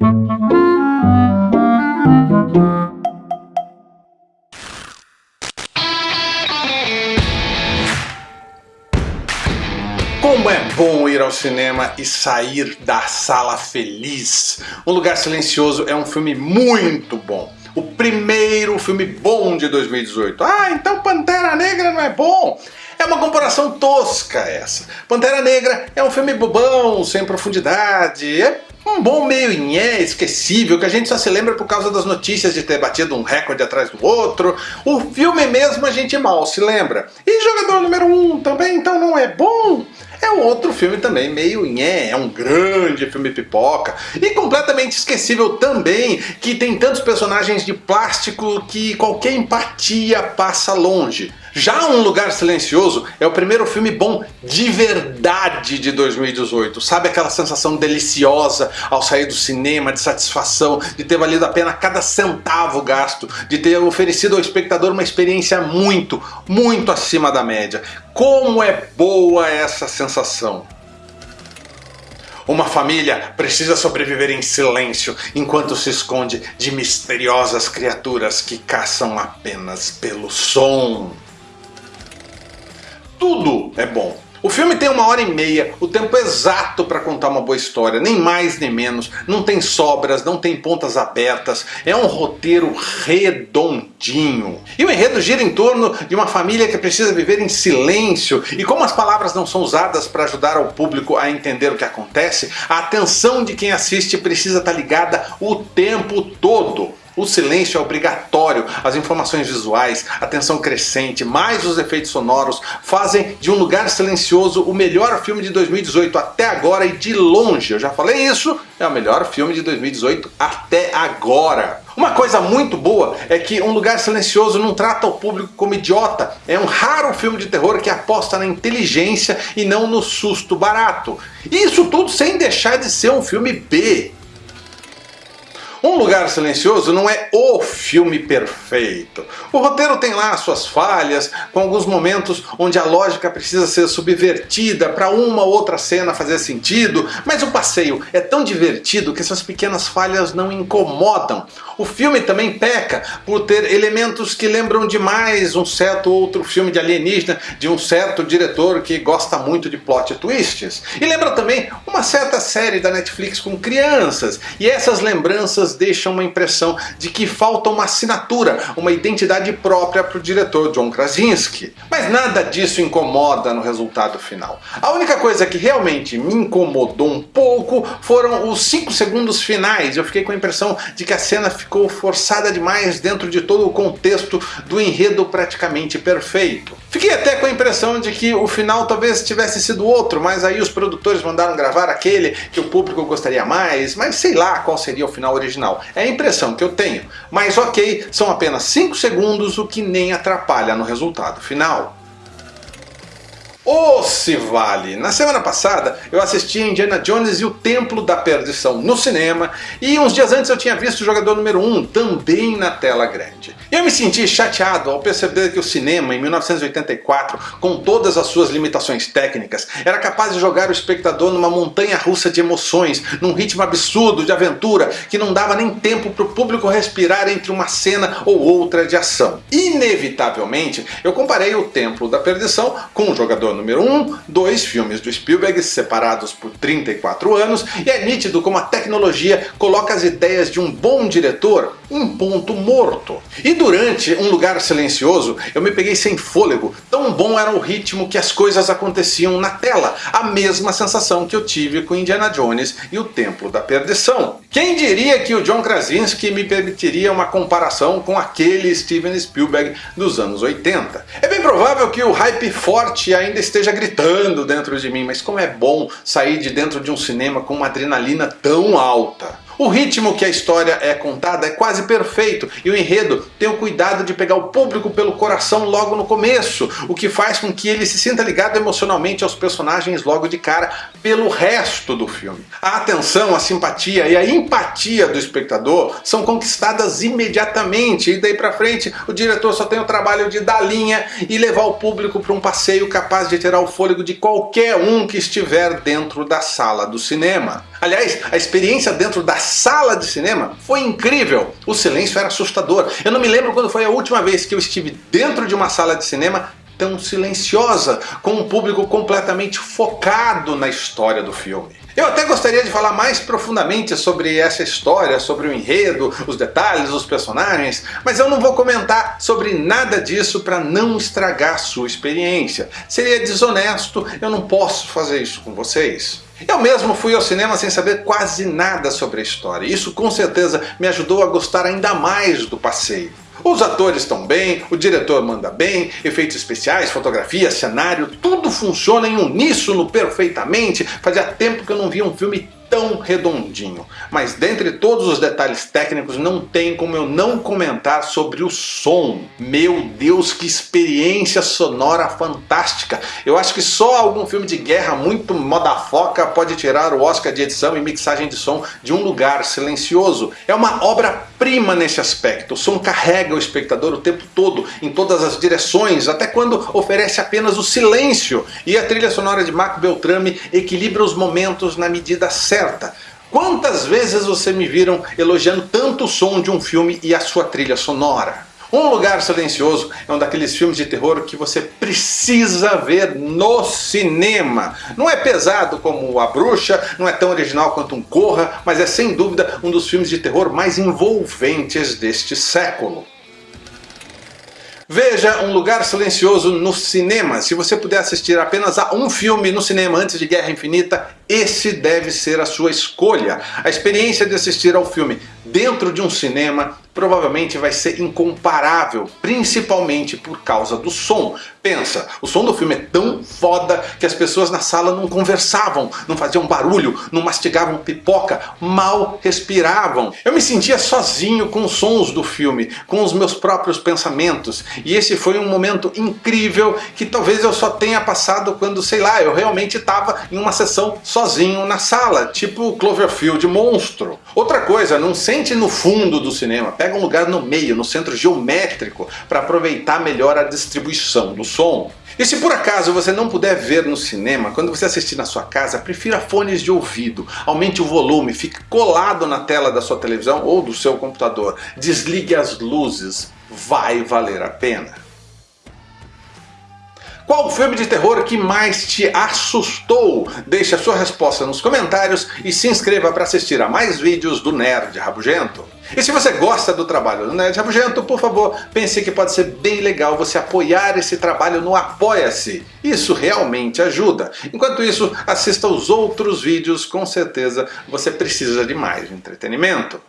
Como é bom ir ao cinema e sair da sala feliz. Um Lugar Silencioso é um filme muito bom. O primeiro filme bom de 2018. Ah, então Pantera Negra não é bom? É uma comparação tosca essa. Pantera Negra é um filme bobão, sem profundidade, é um bom meio inhé, esquecível, que a gente só se lembra por causa das notícias de ter batido um recorde atrás do outro. O filme mesmo a gente mal se lembra. E Jogador Número 1 um, também então não é bom? É um outro filme também, meio nhé, é um grande filme pipoca. E completamente esquecível também, que tem tantos personagens de plástico que qualquer empatia passa longe. Já Um Lugar Silencioso é o primeiro filme bom de verdade de 2018. Sabe aquela sensação deliciosa ao sair do cinema, de satisfação, de ter valido a pena cada centavo gasto, de ter oferecido ao espectador uma experiência muito, muito acima da média. Como é boa essa sensação! Uma família precisa sobreviver em silêncio enquanto se esconde de misteriosas criaturas que caçam apenas pelo som tudo é bom. O filme tem uma hora e meia, o tempo exato para contar uma boa história, nem mais nem menos, não tem sobras, não tem pontas abertas, é um roteiro redondinho. E o enredo gira em torno de uma família que precisa viver em silêncio, e como as palavras não são usadas para ajudar o público a entender o que acontece, a atenção de quem assiste precisa estar tá ligada o tempo todo. O silêncio é obrigatório, as informações visuais, a tensão crescente, mais os efeitos sonoros fazem de Um Lugar Silencioso o melhor filme de 2018 até agora e de longe. Eu já falei isso, é o melhor filme de 2018 até agora. Uma coisa muito boa é que Um Lugar Silencioso não trata o público como idiota. É um raro filme de terror que aposta na inteligência e não no susto barato. Isso tudo sem deixar de ser um filme B. Um Lugar Silencioso não é o filme perfeito. O roteiro tem lá suas falhas, com alguns momentos onde a lógica precisa ser subvertida para uma ou outra cena fazer sentido, mas o passeio é tão divertido que essas pequenas falhas não incomodam. O filme também peca por ter elementos que lembram demais um certo outro filme de alienígena de um certo diretor que gosta muito de plot twists. E lembra também uma certa série da Netflix com crianças, e essas lembranças elas deixam uma impressão de que falta uma assinatura, uma identidade própria para o diretor John Krasinski. Mas nada disso incomoda no resultado final. A única coisa que realmente me incomodou um pouco foram os 5 segundos finais. Eu fiquei com a impressão de que a cena ficou forçada demais dentro de todo o contexto do enredo praticamente perfeito. Fiquei até com a impressão de que o final talvez tivesse sido outro, mas aí os produtores mandaram gravar aquele que o público gostaria mais, mas sei lá qual seria o final original. É a impressão que eu tenho. Mas ok, são apenas 5 segundos, o que nem atrapalha no resultado final. Ou se vale! Na semana passada eu assisti a Indiana Jones e o Templo da Perdição no cinema e uns dias antes eu tinha visto o Jogador Número 1 também na tela grande. Eu me senti chateado ao perceber que o cinema em 1984, com todas as suas limitações técnicas, era capaz de jogar o espectador numa montanha russa de emoções, num ritmo absurdo de aventura que não dava nem tempo para o público respirar entre uma cena ou outra de ação. Inevitavelmente eu comparei o Templo da Perdição com o Jogador número 1, dois filmes do Spielberg separados por 34 anos, e é nítido como a tecnologia coloca as ideias de um bom diretor em ponto morto. E durante Um Lugar Silencioso eu me peguei sem fôlego, tão bom era o ritmo que as coisas aconteciam na tela, a mesma sensação que eu tive com Indiana Jones e o Templo da Perdição. Quem diria que o John Krasinski me permitiria uma comparação com aquele Steven Spielberg dos anos 80? É bem provável que o hype forte ainda esteja gritando dentro de mim, mas como é bom sair de dentro de um cinema com uma adrenalina tão alta. O ritmo que a história é contada é quase perfeito e o enredo tem o cuidado de pegar o público pelo coração logo no começo, o que faz com que ele se sinta ligado emocionalmente aos personagens logo de cara pelo resto do filme. A atenção, a simpatia e a empatia do espectador são conquistadas imediatamente e daí pra frente o diretor só tem o trabalho de dar linha e levar o público para um passeio capaz de tirar o fôlego de qualquer um que estiver dentro da sala do cinema. Aliás, a experiência dentro da sala de cinema foi incrível. O silêncio era assustador. Eu não me lembro quando foi a última vez que eu estive dentro de uma sala de cinema tão silenciosa, com um público completamente focado na história do filme. Eu até gostaria de falar mais profundamente sobre essa história, sobre o enredo, os detalhes, os personagens, mas eu não vou comentar sobre nada disso para não estragar sua experiência. Seria desonesto, eu não posso fazer isso com vocês. Eu mesmo fui ao cinema sem saber quase nada sobre a história. Isso com certeza me ajudou a gostar ainda mais do passeio. Os atores estão bem, o diretor manda bem, efeitos especiais, fotografia, cenário, tudo funciona em uníssono perfeitamente. Fazia tempo que eu não via um filme tão redondinho. Mas dentre todos os detalhes técnicos não tem como eu não comentar sobre o som. Meu Deus, que experiência sonora fantástica. Eu acho que só algum filme de guerra muito modafoca pode tirar o Oscar de edição e mixagem de som de um lugar silencioso. É uma obra-prima nesse aspecto. O som carrega o espectador o tempo todo, em todas as direções, até quando oferece apenas o silêncio. E a trilha sonora de Marco Beltrame equilibra os momentos na medida certa certa. Quantas vezes você me viram elogiando tanto o som de um filme e a sua trilha sonora? Um Lugar Silencioso é um daqueles filmes de terror que você precisa ver no cinema. Não é pesado como A Bruxa, não é tão original quanto um Corra, mas é sem dúvida um dos filmes de terror mais envolventes deste século. Veja Um Lugar Silencioso no cinema. Se você puder assistir apenas a um filme no cinema antes de Guerra Infinita, esse deve ser a sua escolha. A experiência de assistir ao filme dentro de um cinema provavelmente vai ser incomparável, principalmente por causa do som. Pensa, o som do filme é tão foda que as pessoas na sala não conversavam, não faziam barulho, não mastigavam pipoca, mal respiravam. Eu me sentia sozinho com os sons do filme, com os meus próprios pensamentos, e esse foi um momento incrível que talvez eu só tenha passado quando, sei lá, eu realmente estava em uma sessão sozinho na sala, tipo Cloverfield Monstro. Outra coisa, não sente no fundo do cinema, pega um lugar no meio, no centro geométrico, para aproveitar melhor a distribuição do som. E se por acaso você não puder ver no cinema, quando você assistir na sua casa, prefira fones de ouvido, aumente o volume, fique colado na tela da sua televisão ou do seu computador, desligue as luzes, vai valer a pena. Qual filme de terror que mais te assustou? Deixe a sua resposta nos comentários e se inscreva para assistir a mais vídeos do Nerd Rabugento. E se você gosta do trabalho do Nerd Rabugento, por favor, pense que pode ser bem legal você apoiar esse trabalho no Apoia-se. Isso realmente ajuda. Enquanto isso, assista os outros vídeos, com certeza você precisa de mais entretenimento.